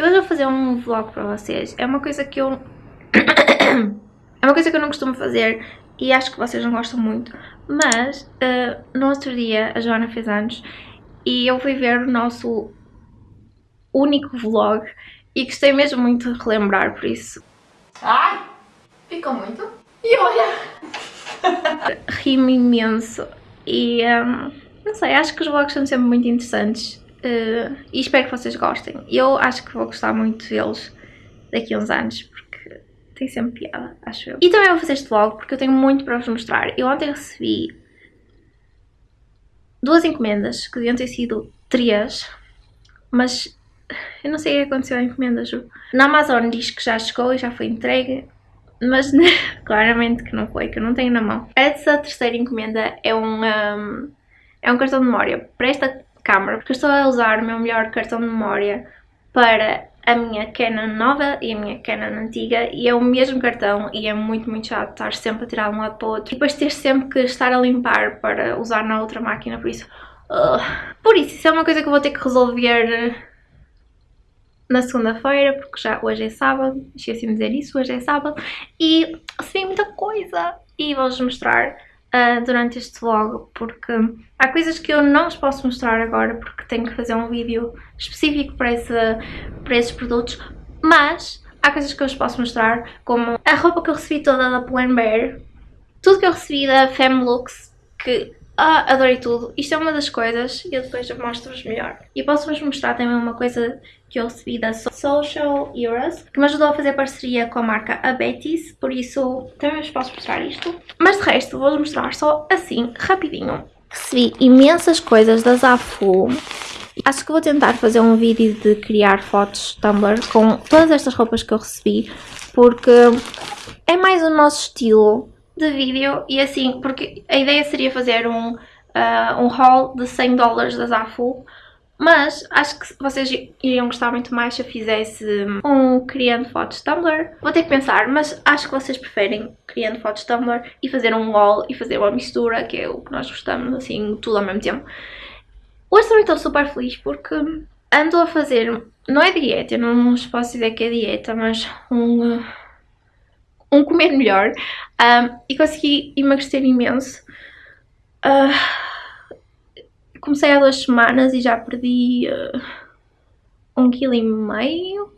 Eu hoje vou fazer um vlog para vocês. É uma coisa que eu... é uma coisa que eu não costumo fazer e acho que vocês não gostam muito. Mas, uh, no outro dia, a Joana fez anos e eu fui ver o nosso único vlog e gostei mesmo muito de relembrar, por isso... Ai! Ficou muito? E olha! Ri-me imenso e... Um, não sei, acho que os vlogs são sempre muito interessantes uh, e espero que vocês gostem. Eu acho que vou gostar muito deles daqui a uns anos, porque tem sempre piada, acho eu. E também vou fazer este vlog porque eu tenho muito para vos mostrar. Eu ontem recebi duas encomendas, que deviam ter sido três, mas eu não sei o que aconteceu à encomenda. Na Amazon diz que já chegou e já foi entregue, mas claramente que não foi, que eu não tenho na mão. Essa terceira encomenda é um, um é um cartão de memória para esta câmera, porque estou a usar o meu melhor cartão de memória para a minha Canon nova e a minha Canon antiga e é o mesmo cartão e é muito muito chato estar sempre a tirar de um lado para o outro e depois ter sempre que estar a limpar para usar na outra máquina, por isso... Uh, por isso, isso é uma coisa que eu vou ter que resolver na segunda-feira, porque já hoje é sábado, esqueci-me de dizer isso, hoje é sábado, e recebi muita coisa e vou-vos mostrar uh, durante este vlog, porque há coisas que eu não vos posso mostrar agora, porque tenho que fazer um vídeo específico para, esse, para esses produtos, mas há coisas que eu vos posso mostrar, como a roupa que eu recebi toda da Plan Bear, tudo que eu recebi da Femlux, que ah, adorei tudo. Isto é uma das coisas e eu depois mostro-vos melhor. E posso-vos mostrar também uma coisa que eu recebi da Social Euros, que me ajudou a fazer parceria com a marca Abetis, por isso também vos posso mostrar isto. Mas de resto vou-vos mostrar só assim, rapidinho. Recebi imensas coisas da Zafu. Acho que vou tentar fazer um vídeo de criar fotos Tumblr com todas estas roupas que eu recebi, porque é mais o nosso estilo de vídeo e assim, porque a ideia seria fazer um, uh, um haul de 100 dólares da Zafu, mas acho que vocês iriam gostar muito mais se eu fizesse um criando fotos Tumblr. Vou ter que pensar, mas acho que vocês preferem criando fotos Tumblr e fazer um haul e fazer uma mistura, que é o que nós gostamos, assim, tudo ao mesmo tempo. Hoje também estou super feliz porque ando a fazer, não é dieta, eu não vos posso dizer que é dieta, mas um um comer melhor um, e consegui emagrecer imenso. Uh, comecei há duas semanas e já perdi uh, um quilo e meio.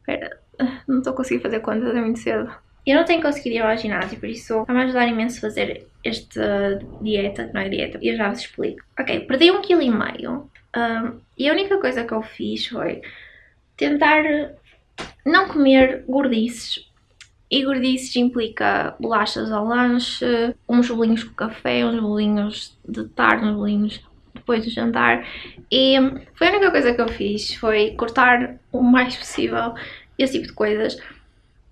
Espera, não estou a conseguir fazer contas, é muito cedo. Eu não tenho conseguido ir ao ginásio, por isso vai-me ajudar imenso a fazer esta dieta, que não é dieta, eu já vos explico. Ok, perdi um quilo e meio um, e a única coisa que eu fiz foi tentar não comer gordices. E gordices implica bolachas ao lanche, uns bolinhos com café, uns bolinhos de tarde, uns bolinhos depois do jantar. E foi a única coisa que eu fiz, foi cortar o mais possível esse tipo de coisas.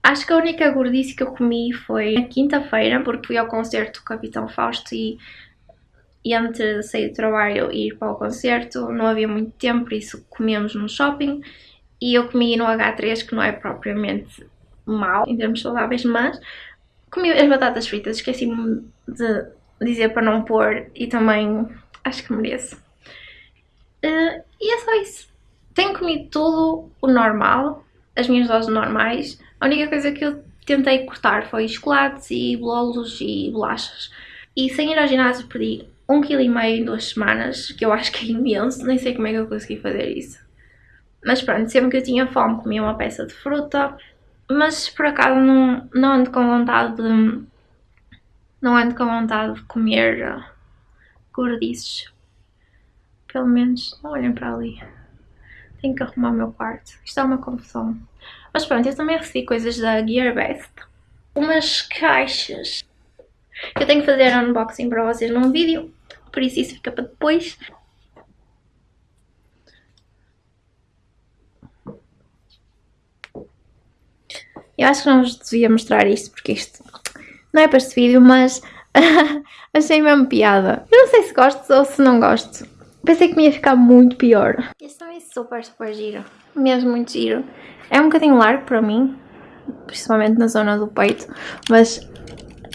Acho que a única gordice que eu comi foi na quinta-feira, porque fui ao concerto do Capitão Fausto e, e antes de sair do trabalho e ir para o concerto não havia muito tempo, por isso comemos no shopping e eu comi no H3, que não é propriamente mal em termos saudáveis, mas comi as batatas fritas, esqueci-me de dizer para não pôr e também acho que mereço. Uh, e é só isso. Tenho comido tudo o normal, as minhas doses normais. A única coisa que eu tentei cortar foi chocolates e bolos e bolachas. E sem ir ao ginásio perdi um quilo e meio em duas semanas, que eu acho que é imenso, nem sei como é que eu consegui fazer isso. Mas pronto, sempre que eu tinha fome comia uma peça de fruta, mas por acaso não, não ando com vontade de... Não ando com vontade de comer uh, gordices. Pelo menos, não olhem para ali. Tenho que arrumar o meu quarto. Isto é uma confusão. Mas pronto, eu também recebi coisas da Gearbest. Umas caixas. Eu tenho que fazer unboxing para vocês num vídeo. Por isso isso fica para depois. Eu acho que não vos devia mostrar isto, porque isto não é para este vídeo, mas achei mesmo piada. Eu não sei se gosto ou se não gosto. Pensei que me ia ficar muito pior. Este também é super, super giro. Mesmo muito giro. É um bocadinho largo para mim, principalmente na zona do peito, mas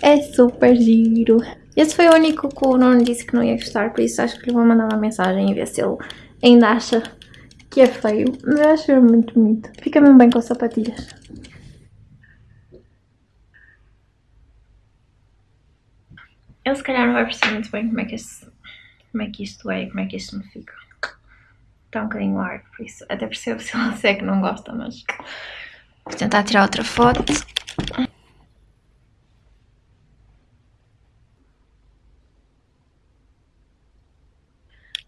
é super giro. Este foi o único que o Nuno disse que não ia gostar, por isso acho que lhe vou mandar uma mensagem e ver se ele ainda acha que é feio, mas eu acho muito bonito. Fica mesmo bem com sapatilhas. Eu se calhar não vai perceber muito bem como é que, este, como é que isto é e como é que isto me fica. Está um bocadinho largo, por isso até percebo se você é que não gosta, mas vou tentar tirar outra foto.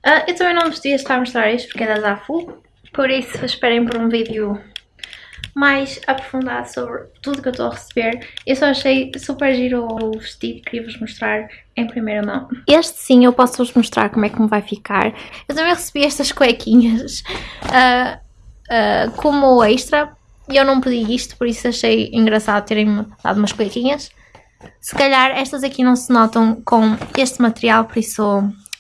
Uh, eu também não vos estar a mostrar isto porque é da Zafu, por isso esperem por um vídeo mais aprofundado sobre tudo que eu estou a receber. Eu só achei super giro o vestido, queria vos mostrar em primeira mão. Este sim eu posso vos mostrar como é que me vai ficar. Eu também recebi estas cuequinhas uh, uh, como extra e eu não pedi isto, por isso achei engraçado terem-me dado umas cuequinhas. Se calhar estas aqui não se notam com este material, por isso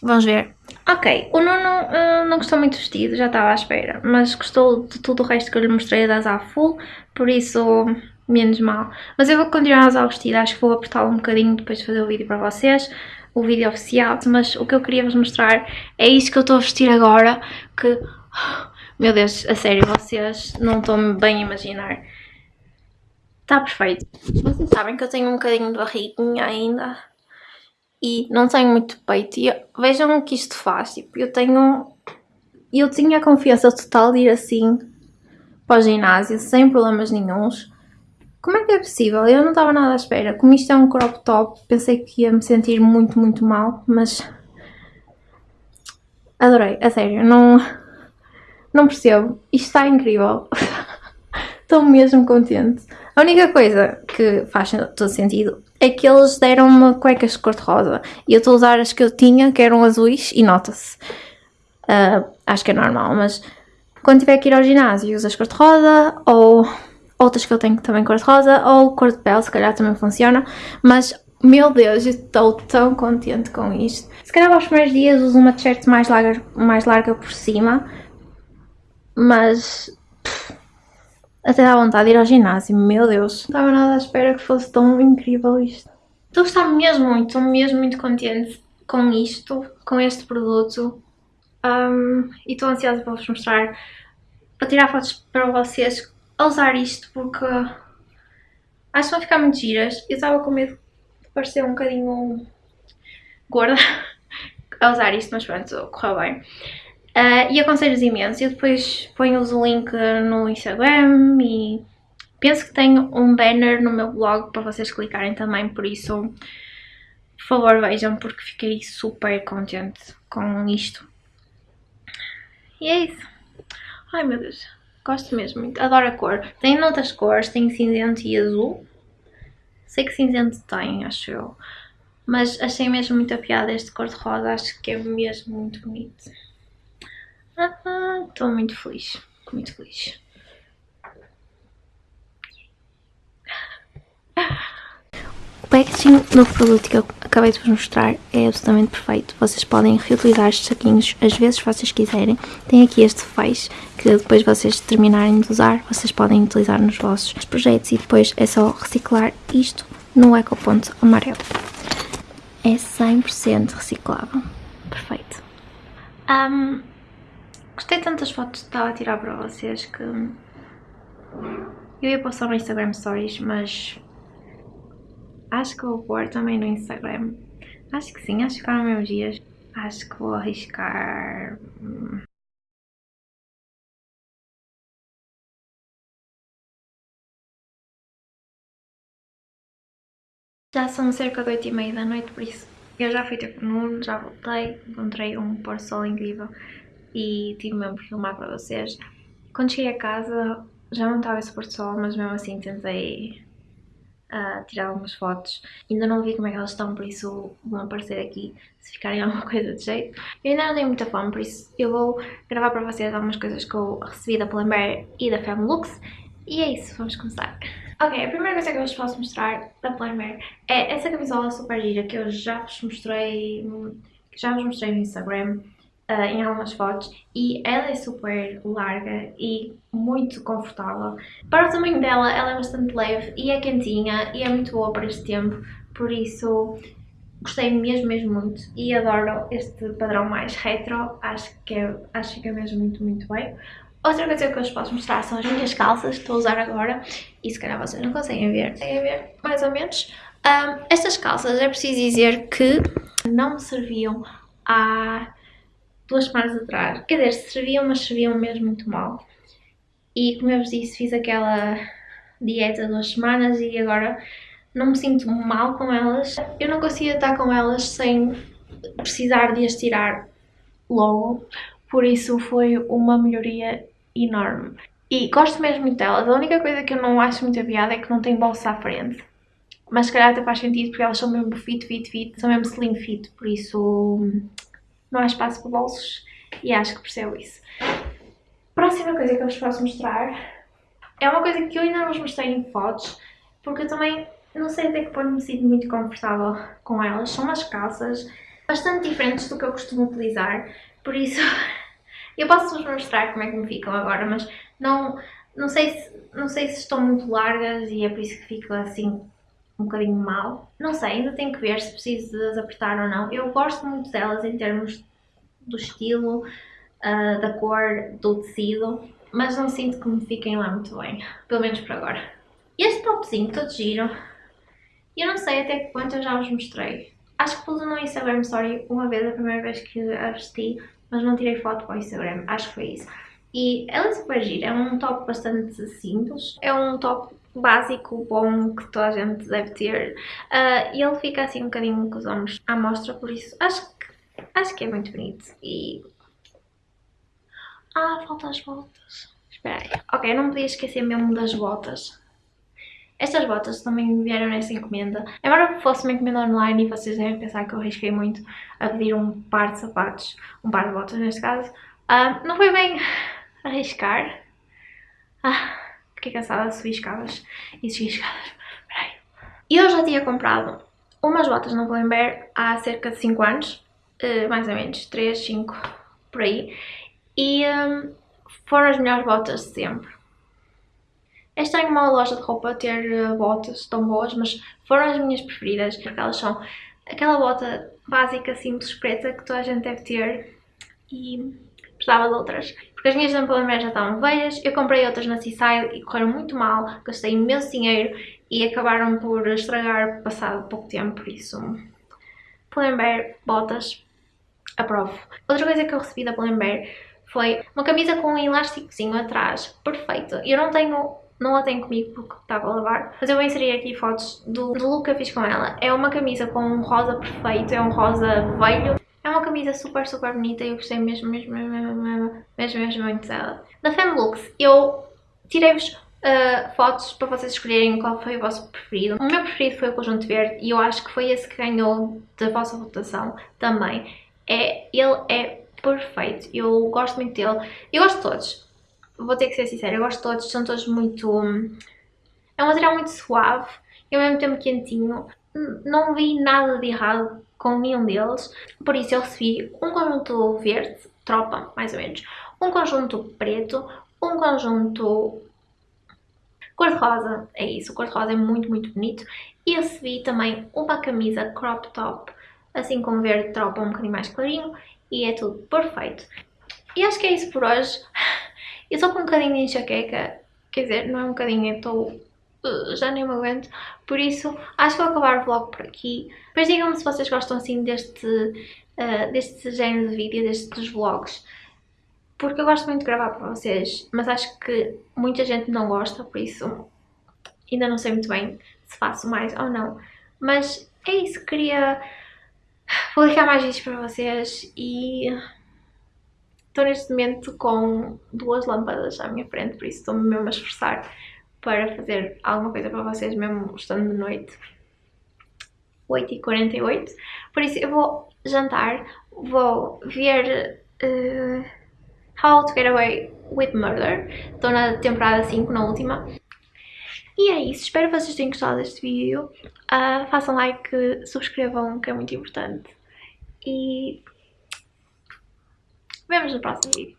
vamos ver Ok, o Nuno uh, não gostou muito do vestido, já estava à espera, mas gostou de tudo o resto que eu lhe mostrei da Zá Full, por isso menos mal. Mas eu vou continuar a usar o vestido, acho que vou apertá-lo um bocadinho depois de fazer o vídeo para vocês, o vídeo oficial, mas o que eu queria vos mostrar é isto que eu estou a vestir agora, que, meu Deus, a sério, vocês não estão bem a imaginar. Está perfeito. Vocês sabem que eu tenho um bocadinho de barriguinha ainda, e não tenho muito peito. E vejam o que isto faz. Tipo, eu tenho. Eu tinha a confiança total de ir assim para o ginásio sem problemas nenhums. Como é que é possível? Eu não estava nada à espera. Como isto é um crop top, pensei que ia me sentir muito, muito mal, mas adorei, a sério, não, não percebo. Isto está incrível. Estou mesmo contente. A única coisa que faz todo sentido é que eles deram-me cuecas de cor-de-rosa e eu estou a usar as que eu tinha, que eram azuis, e nota-se. Uh, acho que é normal, mas quando tiver que ir ao ginásio usas cor-de-rosa ou outras que eu tenho também cor-de-rosa ou cor de pele, se calhar também funciona, mas meu Deus, eu estou tão contente com isto. Se calhar aos primeiros dias uso uma t-shirt mais larga, mais larga por cima, mas até dá vontade de ir ao ginásio, meu Deus. Não estava nada à espera que fosse tão incrível isto. Estou a gostar mesmo muito, estou mesmo muito contente com isto, com este produto. Um, e estou ansiosa para vos mostrar, para tirar fotos para vocês a usar isto, porque acho que vão ficar muito giras. Eu estava com medo de parecer um bocadinho gorda a usar isto, mas pronto, correu bem. Uh, e aconselho-vos imenso. Eu depois ponho-vos o link no Instagram e penso que tenho um banner no meu blog para vocês clicarem também, por isso, por favor vejam, porque fiquei super contente com isto. E é isso. Ai meu Deus, gosto mesmo muito, adoro a cor. Tem outras cores, tem cinzento e azul. Sei que cinzento tem, acho eu. Mas achei mesmo muito a piada este cor-de-rosa, acho que é mesmo muito bonito. Estou muito feliz, muito feliz. O packaging do produto que eu acabei de vos mostrar é absolutamente perfeito. Vocês podem reutilizar estes saquinhos às vezes que vocês quiserem. Tem aqui este feixe que depois vocês terminarem de usar, vocês podem utilizar nos vossos projetos e depois é só reciclar isto no ecoponto amarelo. É 100% reciclável. Perfeito. Um, Gostei tantas fotos que estava a tirar para vocês que eu ia postar no Instagram Stories, mas acho que vou pôr também no Instagram. Acho que sim, acho que ficaram meus dias. Acho que vou arriscar... Hum. Já são cerca de 8 e meia da noite, por isso eu já fui ter com o Nuno, já voltei, encontrei um pôr sol incrível e tive mesmo por filmar para vocês. Quando cheguei a casa já não estava esse pôr sol, mas mesmo assim tentei uh, tirar algumas fotos. Ainda não vi como é que elas estão, por isso vão aparecer aqui se ficarem alguma coisa de jeito. Eu ainda não tenho muita fome, por isso eu vou gravar para vocês algumas coisas que eu recebi da Pull&Bear e da Femlux. E é isso, vamos começar. Ok, a primeira coisa que eu vos posso mostrar da Pull&Bear é essa camisola super gira que eu já vos mostrei, que já vos mostrei no Instagram uh, em algumas fotos e ela é super larga e muito confortável. Para o tamanho dela, ela é bastante leve e é quentinha e é muito boa para este tempo, por isso gostei mesmo, mesmo muito e adoro este padrão mais retro, acho que, é, acho que fica mesmo muito, muito bem. Outra coisa que eu vos posso mostrar são as minhas calças que estou a usar agora e se calhar vocês não conseguem ver, conseguem ver mais ou menos. Um, estas calças é preciso dizer que não me serviam há duas semanas atrás. Quer dizer, serviam, mas serviam mesmo muito mal. E como eu vos disse, fiz aquela dieta duas semanas e agora não me sinto mal com elas. Eu não conseguia estar com elas sem precisar de as tirar logo, por isso foi uma melhoria enorme. E gosto mesmo muito delas. A única coisa que eu não acho muito piada é que não tem bolsa à frente. Mas se calhar até faz sentido porque elas são mesmo fit, fit, fit, são mesmo slim fit, por isso não há espaço para bolsos e acho que percebo isso. Próxima coisa que eu vos posso mostrar é uma coisa que eu ainda não vos mostrei em fotos, porque eu também não sei até que ponto me sinto muito confortável com elas. São umas calças bastante diferentes do que eu costumo utilizar, por isso eu posso vos mostrar como é que me ficam agora, mas não, não, sei se, não sei se estão muito largas e é por isso que fico assim um bocadinho mal. Não sei, ainda tenho que ver se preciso de as apertar ou não. Eu gosto muito delas em termos do estilo, uh, da cor, do tecido, mas não sinto que me fiquem lá muito bem, pelo menos por agora. Este topzinho todo giro, eu não sei até que ponto eu já vos mostrei. Acho que pus no Instagram Story uma vez, a primeira vez que a vesti, mas não tirei foto para o Instagram, acho que foi isso. E ela é super gira, é um top bastante simples, é um top básico, bom, que toda a gente deve ter. Uh, e ele fica assim um bocadinho com os ombros à mostra, por isso acho que, acho que é muito bonito. E... Ah, faltam as botas. Espera aí. Ok, não podia esquecer mesmo das botas. Estas botas também vieram nessa encomenda. Embora fosse uma encomenda online e vocês devem pensar que eu arrisquei muito a pedir um par de sapatos, um par de botas neste caso, uh, não foi bem arriscar. Ah, fiquei cansada de subir escadas e subir escadas. Peraí. Eu já tinha comprado umas botas no Pull&Bear há cerca de 5 anos, uh, mais ou menos, 3, 5, por aí. E um, foram as melhores botas de sempre. É estranho uma loja de roupa ter uh, botas tão boas, mas foram as minhas preferidas, porque elas são aquela bota básica, simples, preta, que toda a gente deve ter e precisava de outras. Porque as minhas Pull&Bear já estavam velhas, eu comprei outras na Seaside e correram muito mal, gastei imenso dinheiro e acabaram por estragar passado pouco tempo, por isso... Pull&Bear, botas, aprovo. Outra coisa que eu recebi da Pull&Bear foi uma camisa com um elásticozinho atrás, perfeito. Eu não tenho não a tenho comigo porque estava a lavar, mas eu vou inserir aqui fotos do, do look que eu fiz com ela. É uma camisa com um rosa perfeito, é um rosa velho. É uma camisa super, super bonita e eu gostei mesmo, mesmo, mesmo, mesmo, mesmo, mesmo muito dela. Da Femlooks, eu tirei-vos uh, fotos para vocês escolherem qual foi o vosso preferido. O meu preferido foi o conjunto verde e eu acho que foi esse que ganhou da vossa votação também. É, ele é perfeito, eu gosto muito dele. Eu gosto de todos, vou ter que ser sincera, eu gosto de todos, são todos muito... É um material muito suave e ao mesmo tempo quentinho. Não vi nada de errado com nenhum deles, por isso eu recebi um conjunto verde, tropa, mais ou menos, um conjunto preto, um conjunto cor-de-rosa, é isso, cor-de-rosa é muito, muito bonito, e recebi também uma camisa crop top, assim com verde tropa um bocadinho mais clarinho, e é tudo perfeito. E acho que é isso por hoje. Eu estou com um bocadinho de enxaqueca, quer dizer, não é um bocadinho, eu estou... Já nem me aguento, por isso acho que vou acabar o vlog por aqui. Depois digam-me se vocês gostam assim deste, uh, deste género de vídeo, destes vlogs, porque eu gosto muito de gravar para vocês, mas acho que muita gente não gosta, por isso ainda não sei muito bem se faço mais ou não. Mas é isso, queria publicar mais vídeos para vocês e Estou neste momento com duas lâmpadas à minha frente, por isso estou-me mesmo a esforçar para fazer alguma coisa para vocês, mesmo estando de noite. 8h48, por isso eu vou jantar, vou ver uh, How to Get Away with Murder, estou na temporada 5, na última. E é isso, espero que vocês tenham gostado deste vídeo, uh, façam like, subscrevam que é muito importante e Vemos no próximo vídeo.